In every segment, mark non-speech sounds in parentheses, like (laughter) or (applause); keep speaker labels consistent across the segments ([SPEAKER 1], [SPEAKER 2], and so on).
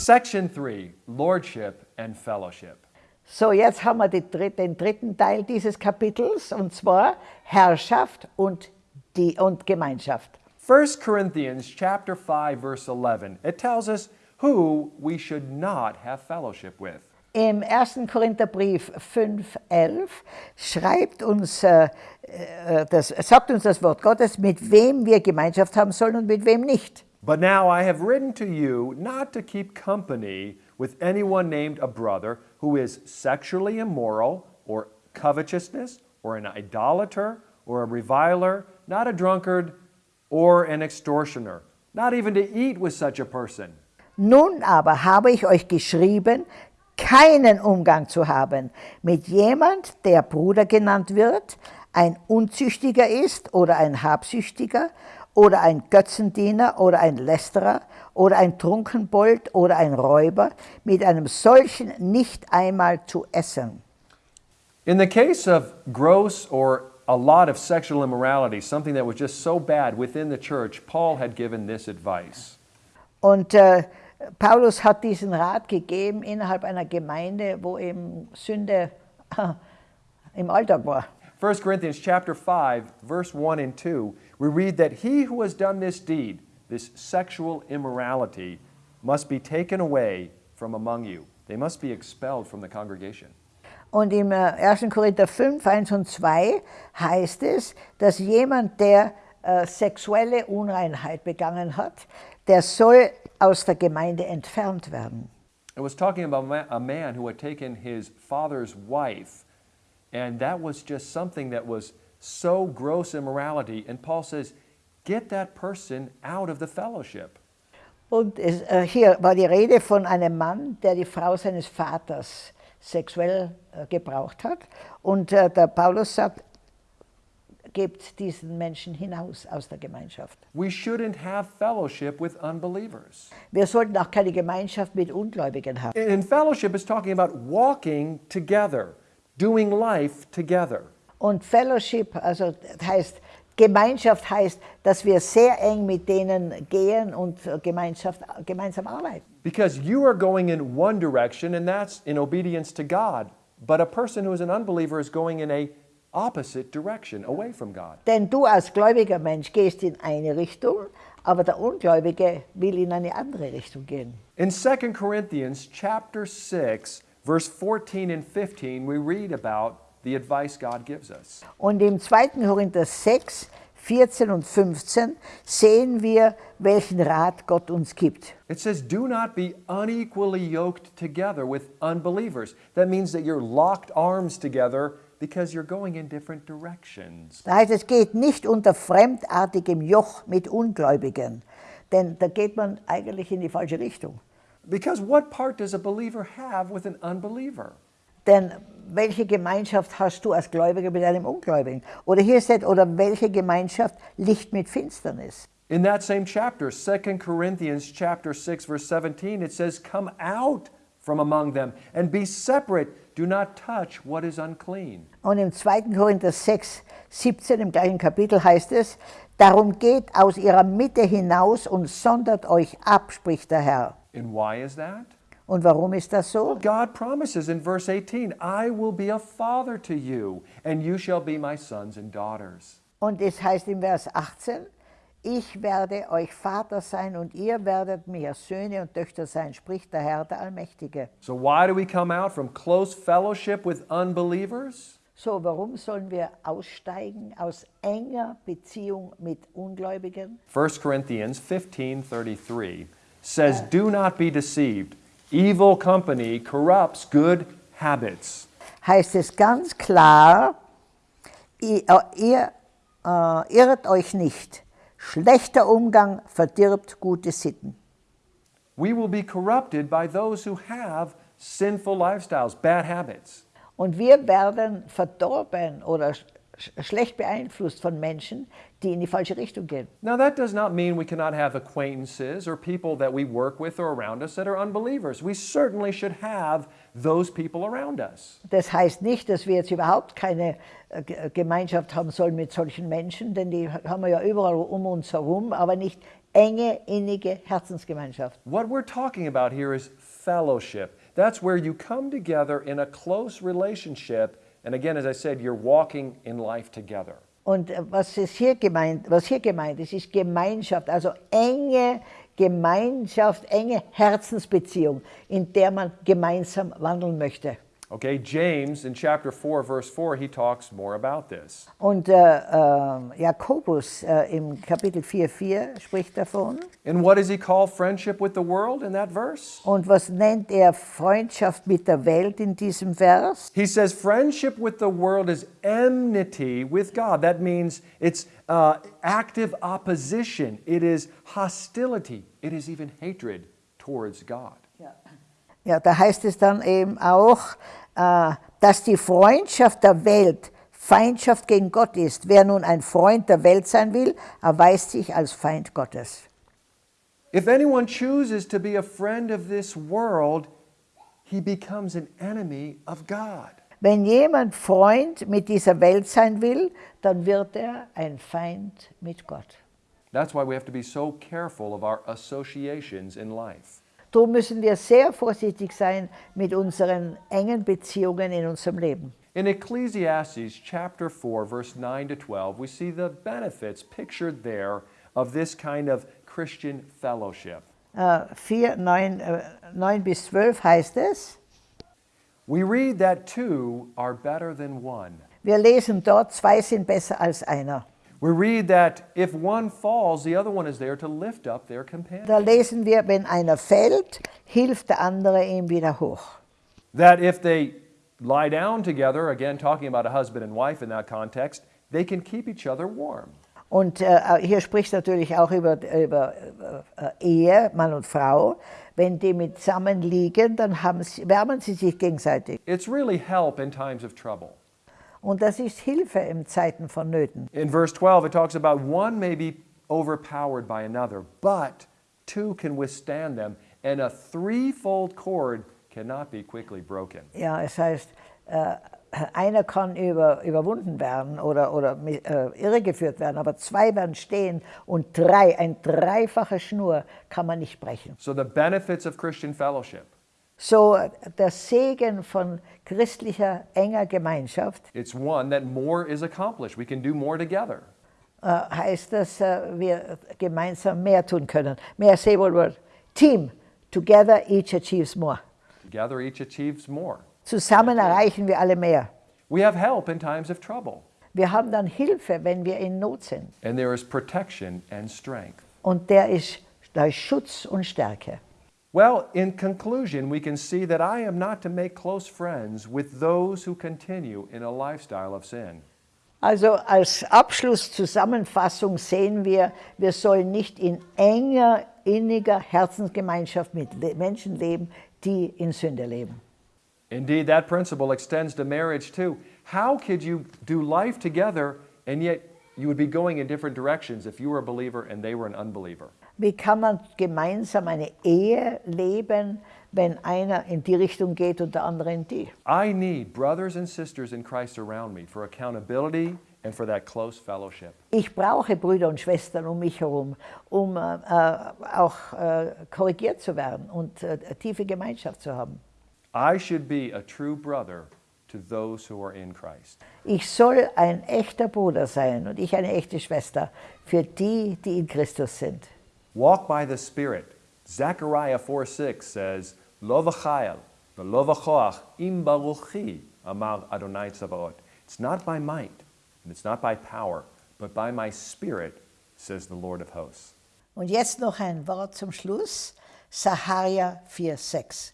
[SPEAKER 1] Section 3 Lordship and Fellowship.
[SPEAKER 2] So, jetzt haben wir dritte, den dritten Teil dieses Kapitels, und zwar Herrschaft und, die, und Gemeinschaft.
[SPEAKER 1] 1 Corinthians chapter 5 verse 11. It tells us who we should not have fellowship with.
[SPEAKER 2] Im 1. Korintherbrief 5,11 schreibt uns, äh, äh, das, sagt uns das Wort Gottes, mit wem wir Gemeinschaft haben sollen und mit wem nicht.
[SPEAKER 1] But now I have written to you not to keep company with anyone named a brother who is sexually immoral or covetousness or an idolater or a reviler, not a drunkard or an extortioner, not even to eat with such a person.
[SPEAKER 2] Nun aber habe ich euch geschrieben, keinen Umgang zu haben mit jemand, der Bruder genannt wird, ein Unzüchtiger ist oder ein Habsüchtiger oder ein Götzendiener oder ein Lästerer oder ein Trunkenbold oder ein Räuber, mit einem solchen nicht einmal zu essen.
[SPEAKER 1] In the case of gross or a lot of sexual immorality, something that was just so bad within the church, Paul had given this advice.
[SPEAKER 2] Und äh, Paulus hat diesen Rat gegeben innerhalb einer Gemeinde, wo eben Sünde (laughs) im Alltag war.
[SPEAKER 1] 1 Corinthians chapter 5, verse 1 and 2, we read that he who has done this deed, this sexual immorality, must be taken away from among you. They must be expelled from the congregation.
[SPEAKER 2] Und im äh, 1. Korinther 5, 1 und 2 heißt es, dass jemand, der äh, sexuelle Unreinheit begangen hat, der soll aus der Gemeinde entfernt werden.
[SPEAKER 1] It was talking about a man who had taken his father's wife, and that was just something that was so gross immorality. And Paul says, get that person out of the fellowship.
[SPEAKER 2] Und es, äh, hier war die Rede von einem Mann, der die Frau seines Vaters sexuell äh, gebraucht hat. Und äh, der Paulus sagt, gebt diesen Menschen hinaus aus der Gemeinschaft.
[SPEAKER 1] We shouldn't have fellowship with unbelievers.
[SPEAKER 2] Wir sollten auch keine Gemeinschaft mit Ungläubigen haben.
[SPEAKER 1] And fellowship is talking about walking together, doing life together.
[SPEAKER 2] Und Fellowship, also heißt, Gemeinschaft heißt, dass wir sehr eng mit denen gehen und Gemeinschaft, gemeinsam arbeiten.
[SPEAKER 1] Because you are going in one direction and that's in obedience to God. But a person who is an unbeliever is going in a opposite direction, away from God.
[SPEAKER 2] Denn du als gläubiger Mensch gehst in eine Richtung, aber der Ungläubige will in eine andere Richtung gehen.
[SPEAKER 1] In 2 Corinthians chapter 6, verse 14 and 15, we read about the advice God gives us.
[SPEAKER 2] Und im 2. Korinther 6, 14 und 15 sehen wir, welchen Rat Gott uns gibt.
[SPEAKER 1] It says, Do not be unequally yoked together with unbelievers. That means that you're locked arms together because you're going in different directions.
[SPEAKER 2] Da heißt es, geht nicht unter fremdartigem Joch mit Ungläubigen, denn da geht man eigentlich in die falsche Richtung.
[SPEAKER 1] Because what part does a believer have with an unbeliever?
[SPEAKER 2] Denn welche Gemeinschaft hast du als Gläubiger mit einem Ungläubigen? Oder hier steht, oder welche Gemeinschaft Licht mit Finsternis?
[SPEAKER 1] In that same chapter, 2 Corinthians chapter 6 verse 17, it says, "Come out from among them and be separate. Do not touch what is unclean."
[SPEAKER 2] Und im 2. Korinther 6, 17 im gleichen Kapitel heißt es, Darum geht aus ihrer Mitte hinaus und sondert euch ab, spricht der Herr.
[SPEAKER 1] And why is that?
[SPEAKER 2] Und warum ist das so?
[SPEAKER 1] God promises in verse 18, I will be a father to you, and you shall be my sons and daughters.
[SPEAKER 2] Und es heißt im Vers 18, ich werde euch Vater sein und ihr werdet mir Söhne und Töchter sein, spricht der Herr, der Allmächtige.
[SPEAKER 1] So why do we come out from close fellowship with unbelievers?
[SPEAKER 2] So, warum sollen wir aussteigen aus enger Beziehung mit Ungläubigen?
[SPEAKER 1] 1 Corinthians 15:33 says, "Do not be deceived. Evil company corrupts good habits."
[SPEAKER 2] Heißt es ganz klar, ihr, ihr äh, irrt euch nicht. Schlechter Umgang verdirbt gute Sitten.
[SPEAKER 1] We will be corrupted by those who have sinful lifestyles, bad habits.
[SPEAKER 2] Und wir werden verdorben oder schlecht beeinflusst von Menschen, die in die falsche Richtung gehen.
[SPEAKER 1] Now, that does not mean we cannot have acquaintances or people that we work with or around us that are unbelievers. We certainly should have those people around us.
[SPEAKER 2] Das heißt nicht, dass wir jetzt überhaupt keine äh, Ge- Gemeinschaft haben sollen mit solchen Menschen, denn die haben wir ja überall um uns herum, aber nicht enge, innige Herzensgemeinschaft.
[SPEAKER 1] What we're talking about here is fellowship. That's where you come together in a close relationship. And again, as I said, you're walking in life together.
[SPEAKER 2] Und äh, was, ist hier gemeint, was hier gemeint ist, ist Gemeinschaft, also enge Gemeinschaft, enge Herzensbeziehung, in der man gemeinsam wandeln möchte.
[SPEAKER 1] Okay, James in chapter 4, verse 4, he talks more about this.
[SPEAKER 2] Und äh, äh, Jakobus äh, im Kapitel 4,4 spricht davon.
[SPEAKER 1] And what does he call friendship with the world in that verse?
[SPEAKER 2] Und was nennt er Freundschaft mit der Welt in diesem Vers?
[SPEAKER 1] He says friendship with the world is enmity with God. That means it's uh, active opposition, it is hostility, it is even hatred towards God.
[SPEAKER 2] Ja, da heißt es dann eben auch, dass die Freundschaft der Welt Feindschaft gegen Gott ist. Wer nun ein Freund der Welt sein will, erweist sich als Feind Gottes.
[SPEAKER 1] If anyone chooses to be a friend of this world, he becomes an enemy of God.
[SPEAKER 2] Wenn jemand Freund mit dieser Welt sein will, dann wird er ein Feind mit Gott.
[SPEAKER 1] That's why we have to be so careful of our associations in life.
[SPEAKER 2] Darum müssen wir sehr vorsichtig sein mit unseren engen Beziehungen in unserem Leben.
[SPEAKER 1] In Ecclesiastes chapter 4, verse 9 to 12, we see the benefits pictured there of this kind of Christian fellowship.
[SPEAKER 2] Äh, 4, 9, äh, 9 bis 12 heißt es,
[SPEAKER 1] We read that two are better than one.
[SPEAKER 2] wir lesen dort, zwei sind besser als einer.
[SPEAKER 1] We read that if one falls, the other one is there to lift up their companion.
[SPEAKER 2] Da lesen wir, wenn einer fällt, hilft der andere ihm wieder hoch.
[SPEAKER 1] That if they lie down together, again talking about a husband and wife in that context, they can keep each other warm.
[SPEAKER 2] Und äh, hier spricht natürlich auch über, über äh, Ehe, Mann und Frau. Wenn die mit zusammen liegen, dann haben sie, wärmen sie sich gegenseitig.
[SPEAKER 1] It's really help in times of trouble.
[SPEAKER 2] Und das ist Hilfe in Zeiten von Nöten.
[SPEAKER 1] In verse 12, it talks about one may be overpowered by another, but two can withstand them, and a threefold cord cannot be quickly broken.
[SPEAKER 2] Ja, es heißt, äh, einer kann über, überwunden werden oder, oder äh, irregeführt werden, aber zwei werden stehen und drei, ein dreifache Schnur kann man nicht brechen.
[SPEAKER 1] So, the benefits of Christian fellowship
[SPEAKER 2] So der Segen von christlicher enger Gemeinschaft
[SPEAKER 1] it's one that more is accomplished. We can do more together.
[SPEAKER 2] äh, heißt, dass äh, wir gemeinsam mehr tun können. Mehr word? Team. Together each achieves more.
[SPEAKER 1] Together, each achieves more.
[SPEAKER 2] Zusammen erreichen wir alle mehr.
[SPEAKER 1] We have help in times of trouble,
[SPEAKER 2] Wir haben dann Hilfe, wenn wir in Not sind.
[SPEAKER 1] and there is protection and strength.
[SPEAKER 2] Und der ist, da ist Schutz und Stärke.
[SPEAKER 1] Well, in conclusion, we can see that I am not to make close friends with those who continue in a lifestyle of sin.
[SPEAKER 2] Also als Abschluss, Zusammenfassung sehen wir, wir sollen nicht in enger, inniger Herzensgemeinschaft mit Menschen leben, die in Sünde leben.
[SPEAKER 1] Indeed, that principle extends to marriage too. How could you do life together and yet you would be going in different directions if you were a believer and they were an unbeliever?
[SPEAKER 2] Wie kann man gemeinsam eine Ehe leben, wenn einer in die Richtung geht und der andere in die?
[SPEAKER 1] I need brothers and sisters in Christ around me for accountability and for that close fellowship.
[SPEAKER 2] Ich brauche Brüder und Schwestern um mich herum, um äh, äh, auch äh, korrigiert zu werden und äh, tiefe Gemeinschaft zu haben.
[SPEAKER 1] I should be a true brother to those who are in Christ.
[SPEAKER 2] Ich soll ein echter Bruder sein und ich eine echte Schwester für die, die in Christus sind.
[SPEAKER 1] Walk by the Spirit. Zechariah 4 6 says, Lo v'chayel, v'lo v'choach, im baruchi, amar Adonai Tzavaot. It's not by might, and it's not by power, but by my Spirit, says the Lord of hosts.
[SPEAKER 2] Und jetzt noch ein Wort zum Schluss. Saharia 4,6.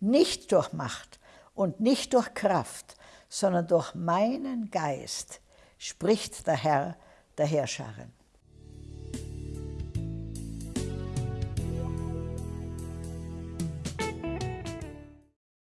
[SPEAKER 2] Nicht durch Macht und nicht durch Kraft, sondern durch meinen Geist, spricht der Herr der Herrscharen.